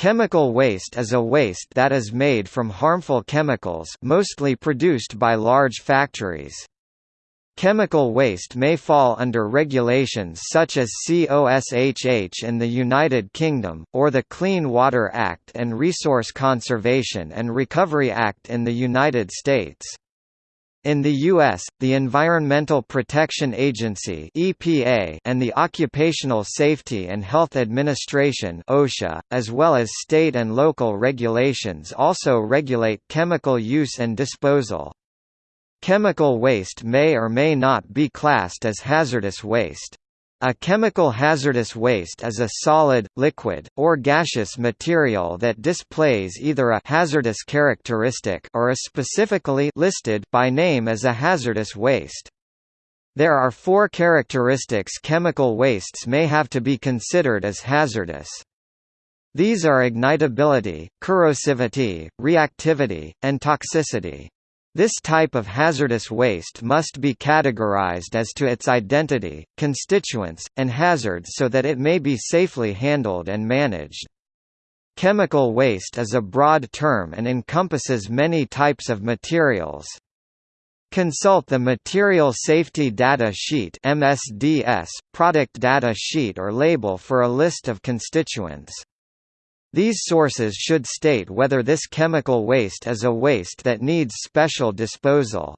Chemical waste is a waste that is made from harmful chemicals mostly produced by large factories. Chemical waste may fall under regulations such as COSHH in the United Kingdom, or the Clean Water Act and Resource Conservation and Recovery Act in the United States. In the U.S., the Environmental Protection Agency (EPA) and the Occupational Safety and Health Administration (OSHA), as well as state and local regulations, also regulate chemical use and disposal. Chemical waste may or may not be classed as hazardous waste. A chemical hazardous waste is a solid, liquid, or gaseous material that displays either a hazardous characteristic or is specifically listed by name as a hazardous waste. There are four characteristics chemical wastes may have to be considered as hazardous. These are ignitability, corrosivity, reactivity, and toxicity. This type of hazardous waste must be categorized as to its identity, constituents, and hazards so that it may be safely handled and managed. Chemical waste is a broad term and encompasses many types of materials. Consult the Material Safety Data Sheet MSDS, product data sheet or label for a list of constituents. These sources should state whether this chemical waste is a waste that needs special disposal.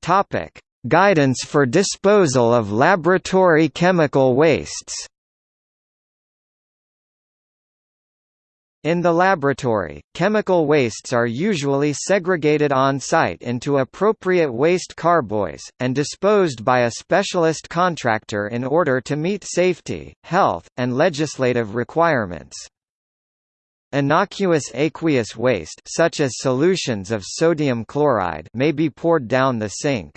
Topic: Guidance for disposal of laboratory chemical wastes. In the laboratory, chemical wastes are usually segregated on-site into appropriate waste carboys, and disposed by a specialist contractor in order to meet safety, health, and legislative requirements. Innocuous aqueous waste such as solutions of sodium chloride may be poured down the sink.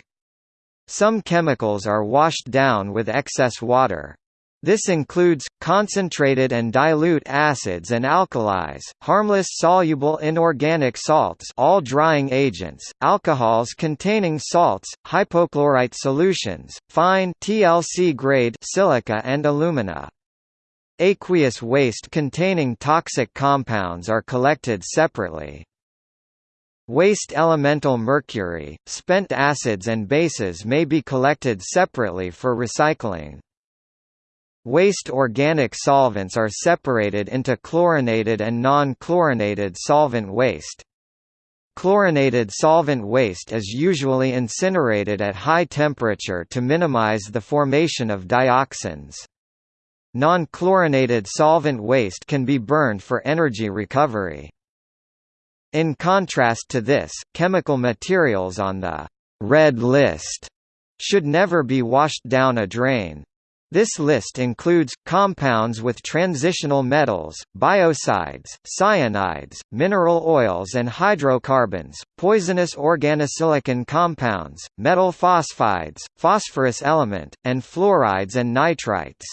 Some chemicals are washed down with excess water. This includes, concentrated and dilute acids and alkalis, harmless soluble inorganic salts all drying agents, alcohols containing salts, hypochlorite solutions, fine TLC grade silica and alumina. Aqueous waste containing toxic compounds are collected separately. Waste elemental mercury, spent acids and bases may be collected separately for recycling. Waste organic solvents are separated into chlorinated and non-chlorinated solvent waste. Chlorinated solvent waste is usually incinerated at high temperature to minimize the formation of dioxins. Non-chlorinated solvent waste can be burned for energy recovery. In contrast to this, chemical materials on the red list should never be washed down a drain. This list includes, compounds with transitional metals, biocides, cyanides, mineral oils and hydrocarbons, poisonous organosilicon compounds, metal phosphides, phosphorus element, and fluorides and nitrites.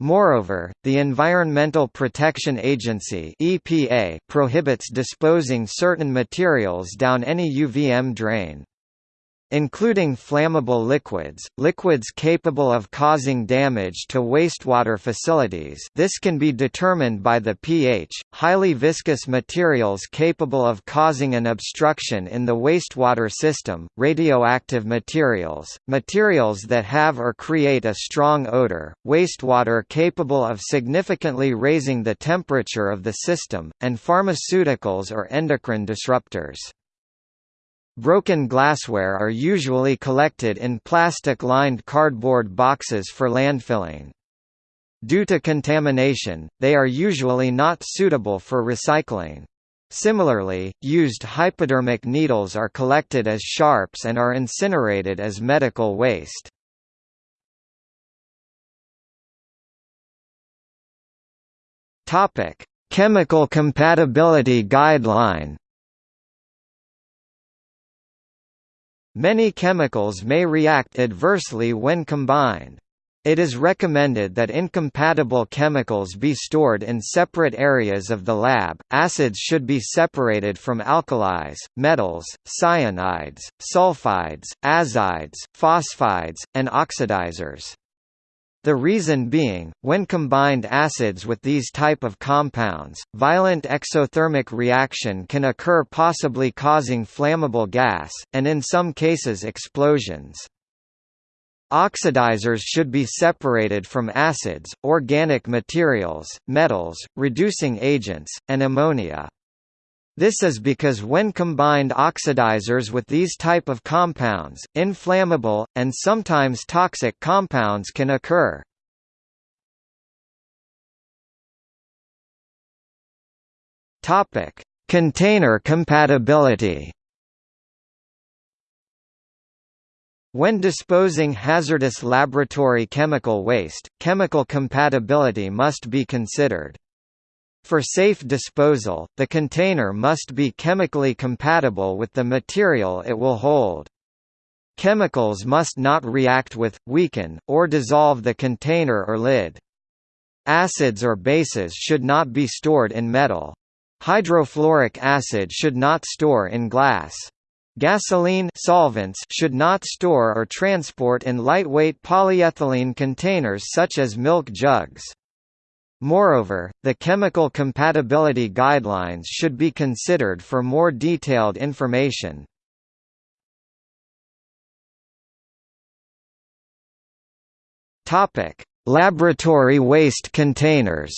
Moreover, the Environmental Protection Agency EPA prohibits disposing certain materials down any UVM drain including flammable liquids, liquids capable of causing damage to wastewater facilities this can be determined by the pH, highly viscous materials capable of causing an obstruction in the wastewater system, radioactive materials, materials that have or create a strong odor, wastewater capable of significantly raising the temperature of the system, and pharmaceuticals or endocrine disruptors. Broken glassware are usually collected in plastic-lined cardboard boxes for landfilling. Due to contamination, they are usually not suitable for recycling. Similarly, used hypodermic needles are collected as sharps and are incinerated as medical waste. Chemical compatibility guideline Many chemicals may react adversely when combined. It is recommended that incompatible chemicals be stored in separate areas of the lab. Acids should be separated from alkalis, metals, cyanides, sulfides, azides, phosphides, and oxidizers. The reason being, when combined acids with these type of compounds, violent exothermic reaction can occur possibly causing flammable gas, and in some cases explosions. Oxidizers should be separated from acids, organic materials, metals, reducing agents, and ammonia. This is because when combined oxidizers with these type of compounds, inflammable, and sometimes toxic compounds can occur. Container compatibility When disposing hazardous laboratory chemical waste, chemical compatibility must be considered. For safe disposal, the container must be chemically compatible with the material it will hold. Chemicals must not react with, weaken, or dissolve the container or lid. Acids or bases should not be stored in metal. Hydrofluoric acid should not store in glass. Gasoline solvents should not store or transport in lightweight polyethylene containers such as milk jugs. Moreover, the chemical compatibility guidelines should be considered for more detailed information. Topic: Laboratory waste containers.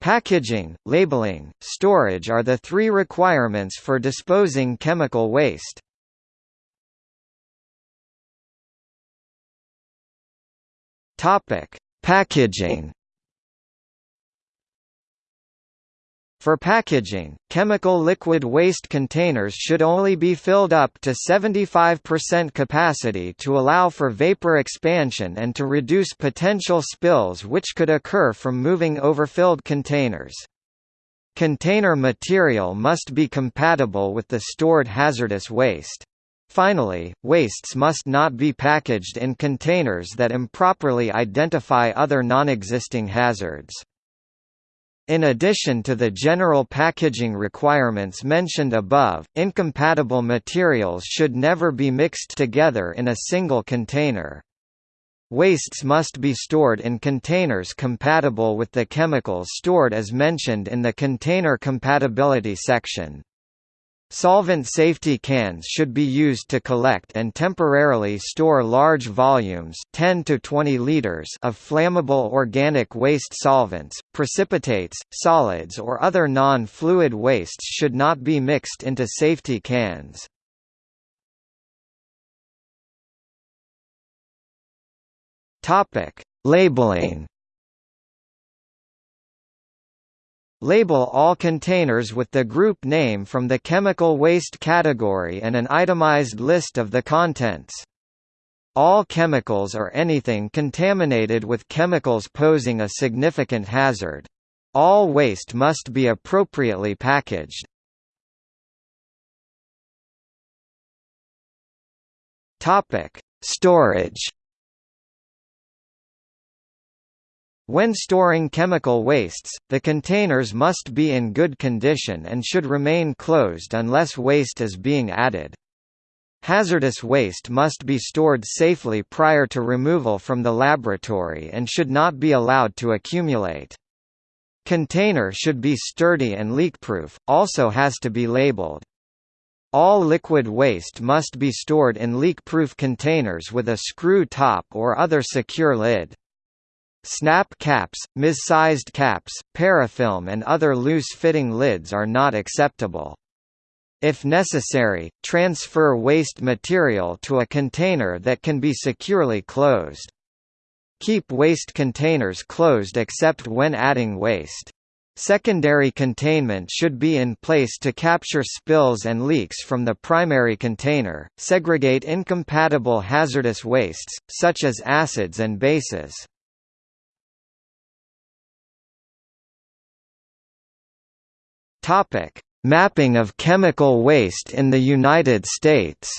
Packaging, labeling, storage are the three requirements for disposing chemical waste. Topic: Packaging For packaging, chemical liquid waste containers should only be filled up to 75% capacity to allow for vapor expansion and to reduce potential spills which could occur from moving overfilled containers. Container material must be compatible with the stored hazardous waste. Finally, wastes must not be packaged in containers that improperly identify other non-existing hazards. In addition to the general packaging requirements mentioned above, incompatible materials should never be mixed together in a single container. Wastes must be stored in containers compatible with the chemicals stored as mentioned in the Container Compatibility section. Solvent safety cans should be used to collect and temporarily store large volumes 10 to 20 liters of flammable organic waste solvents, precipitates, solids or other non-fluid wastes should not be mixed into safety cans. Labeling Label all containers with the group name from the chemical waste category and an itemized list of the contents. All chemicals or anything contaminated with chemicals posing a significant hazard. All waste must be appropriately packaged. Storage When storing chemical wastes, the containers must be in good condition and should remain closed unless waste is being added. Hazardous waste must be stored safely prior to removal from the laboratory and should not be allowed to accumulate. Container should be sturdy and leak-proof, also has to be labeled. All liquid waste must be stored in leak-proof containers with a screw top or other secure lid. Snap caps, mis-sized caps, parafilm and other loose-fitting lids are not acceptable. If necessary, transfer waste material to a container that can be securely closed. Keep waste containers closed except when adding waste. Secondary containment should be in place to capture spills and leaks from the primary container, segregate incompatible hazardous wastes, such as acids and bases. Topic: Mapping of chemical waste in the United States.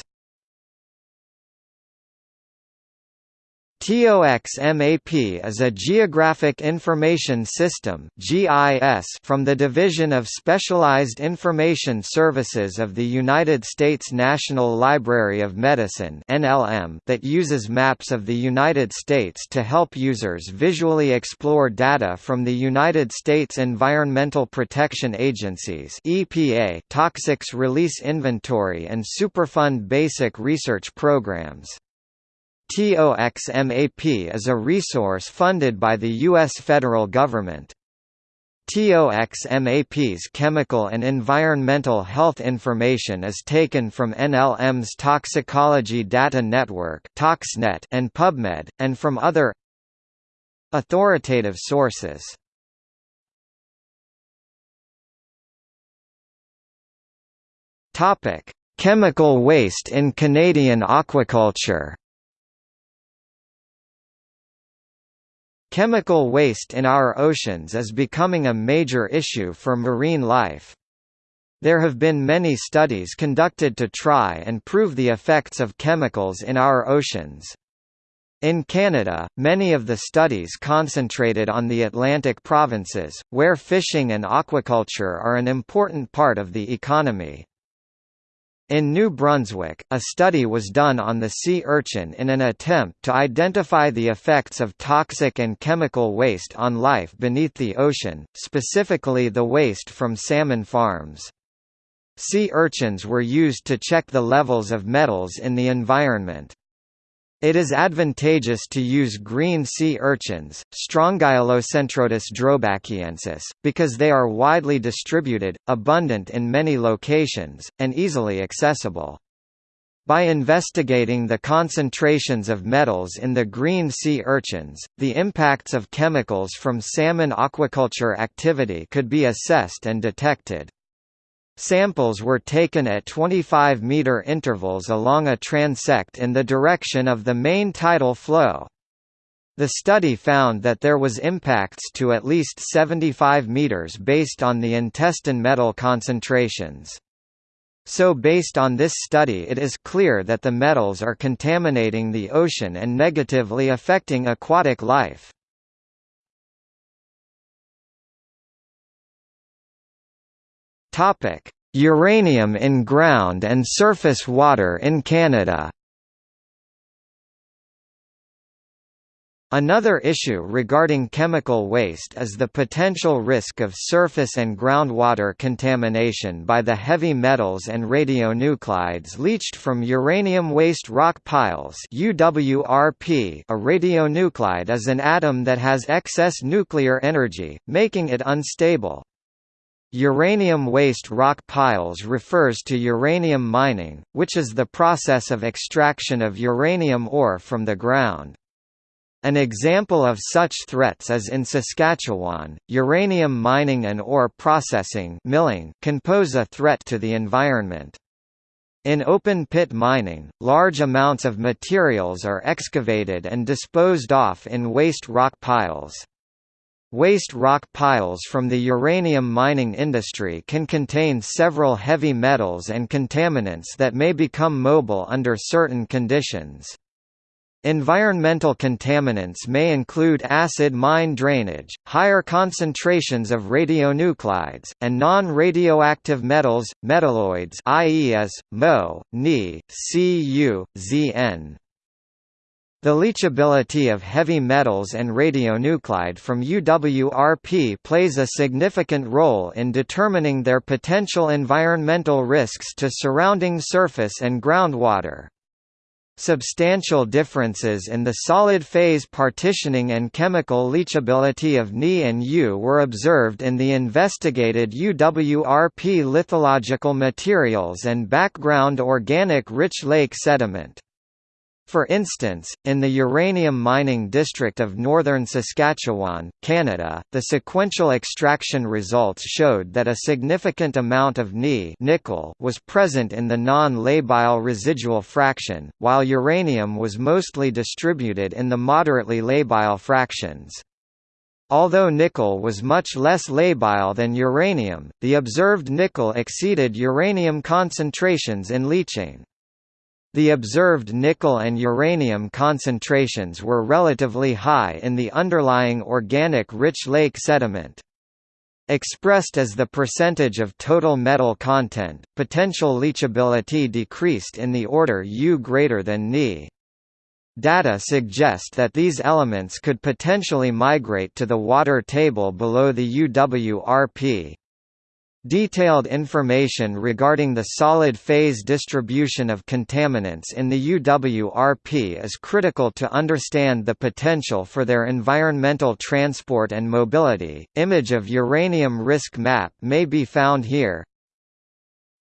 TOX-MAP is a Geographic Information System from the Division of Specialized Information Services of the United States National Library of Medicine that uses maps of the United States to help users visually explore data from the United States Environmental Protection Agency's (EPA) Toxics Release Inventory and Superfund basic research programs. TOXMAP is a resource funded by the U.S. federal government. TOXMAP's chemical and environmental health information is taken from NLM's Toxicology Data Network and PubMed, and from other authoritative sources. Chemical waste in Canadian aquaculture Chemical waste in our oceans is becoming a major issue for marine life. There have been many studies conducted to try and prove the effects of chemicals in our oceans. In Canada, many of the studies concentrated on the Atlantic provinces, where fishing and aquaculture are an important part of the economy. In New Brunswick, a study was done on the sea urchin in an attempt to identify the effects of toxic and chemical waste on life beneath the ocean, specifically the waste from salmon farms. Sea urchins were used to check the levels of metals in the environment. It is advantageous to use green sea urchins, Strongylocentrotus droebachiensis, because they are widely distributed, abundant in many locations, and easily accessible. By investigating the concentrations of metals in the green sea urchins, the impacts of chemicals from salmon aquaculture activity could be assessed and detected. Samples were taken at 25-meter intervals along a transect in the direction of the main tidal flow. The study found that there was impacts to at least 75 meters based on the intestine metal concentrations. So based on this study it is clear that the metals are contaminating the ocean and negatively affecting aquatic life. Topic: Uranium in ground and surface water in Canada. Another issue regarding chemical waste is the potential risk of surface and groundwater contamination by the heavy metals and radionuclides leached from uranium waste rock piles UWRP. A radionuclide is an atom that has excess nuclear energy, making it unstable. Uranium waste rock piles refers to uranium mining, which is the process of extraction of uranium ore from the ground. An example of such threats is in Saskatchewan. Uranium mining and ore processing milling can pose a threat to the environment. In open-pit mining, large amounts of materials are excavated and disposed off in waste rock piles. Waste rock piles from the uranium mining industry can contain several heavy metals and contaminants that may become mobile under certain conditions. Environmental contaminants may include acid mine drainage, higher concentrations of radionuclides, and non-radioactive metals, metalloids i.e. as, Mo, Ni, Cu, Zn. The leachability of heavy metals and radionuclide from UWRP plays a significant role in determining their potential environmental risks to surrounding surface and groundwater. Substantial differences in the solid phase partitioning and chemical leachability of Ni and U were observed in the investigated UWRP lithological materials and background organic rich lake sediment. For instance, in the uranium mining district of northern Saskatchewan, Canada, the sequential extraction results showed that a significant amount of Ni nickel was present in the non-labile residual fraction, while uranium was mostly distributed in the moderately labile fractions. Although nickel was much less labile than uranium, the observed nickel exceeded uranium concentrations in leaching. The observed nickel and uranium concentrations were relatively high in the underlying organic rich lake sediment. Expressed as the percentage of total metal content, potential leachability decreased in the order U greater than Ni. Data suggest that these elements could potentially migrate to the water table below the UWRP. Detailed information regarding the solid phase distribution of contaminants in the UWRP is critical to understand the potential for their environmental transport and mobility. Image of uranium risk map may be found here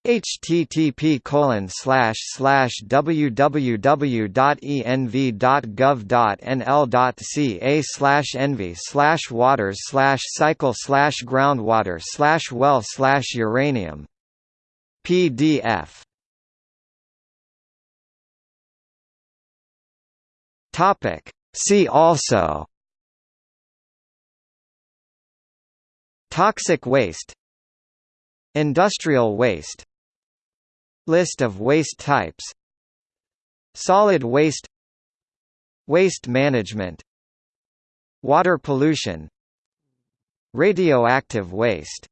http colon slash slash www.env.gov.nl.ca slash envy slash waters slash cycle slash groundwater slash well slash uranium PDF Topic See also Toxic waste Industrial waste List of waste types Solid waste Waste management Water pollution Radioactive waste